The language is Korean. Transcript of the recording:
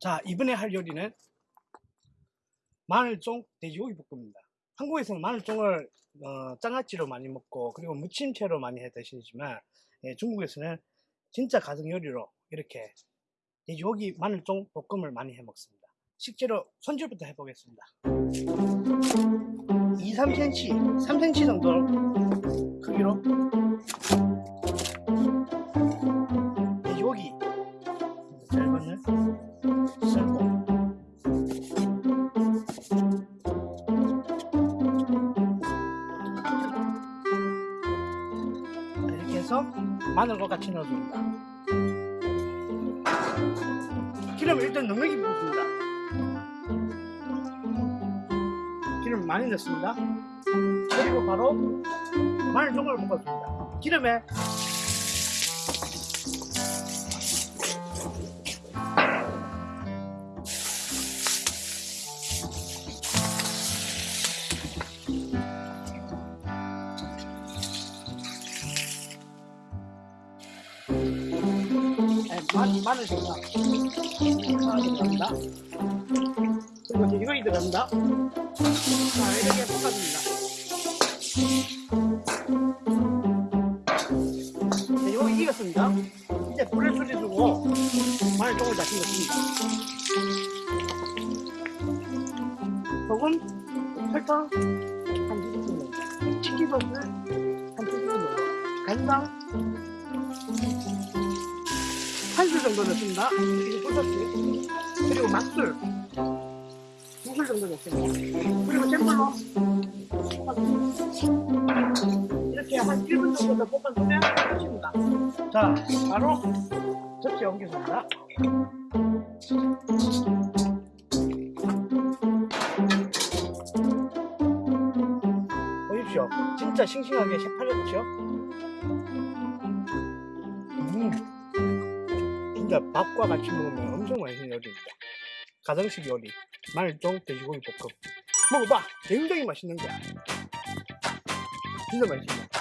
자 이번에 할 요리는 마늘종 돼지고기 볶음입니다. 한국에서는 마늘종을 어, 장아찌로 많이 먹고 그리고 무침채로 많이 해 드시지만 예, 중국에서는 진짜 가정 요리로 이렇게 돼지고기 마늘종 볶음을 많이 해 먹습니다. 식재료 손질부터 해 보겠습니다. 2, 3cm 3cm 정도 크기로 돼지고기. 절반을 해서 마늘과 같이 넣어줍니다. 기름을 일단 넉넉히 붓습니다. 기름 많이 넣습니다. 그리고 바로 마늘 종을 볶아줍니다. 기름에 마늘, 마늘 들어가. 마늘 들어간다. 그리고 돼지고기 들어간다. 자, 이렇게 볶아줍니다. 돼지고기 익었습니다. 이제 불을 줄여주고 마늘 조금 다시 넣습니다. 소금, 설탕 한 티스푼 넣고 치킨버스 한 티스푼 넣고 간장 한술 정도 넣습니다. 그리고 맛술 두술 정도 넣습니다. 그리고 잼물로 이렇게 한 1분 정도 더 볶아주면 끝입니다. 자, 바로 접시에 옮겨줍니다. 보십시오. 진짜 싱싱하게 새파랗죠? 진짜 밥과 같이 먹으면 엄청 맛있는 요리입니다. 가정식 요리 말종 돼지고기 볶음. 먹어봐! 굉장히 맛있는 거야. 진짜 맛있습니다.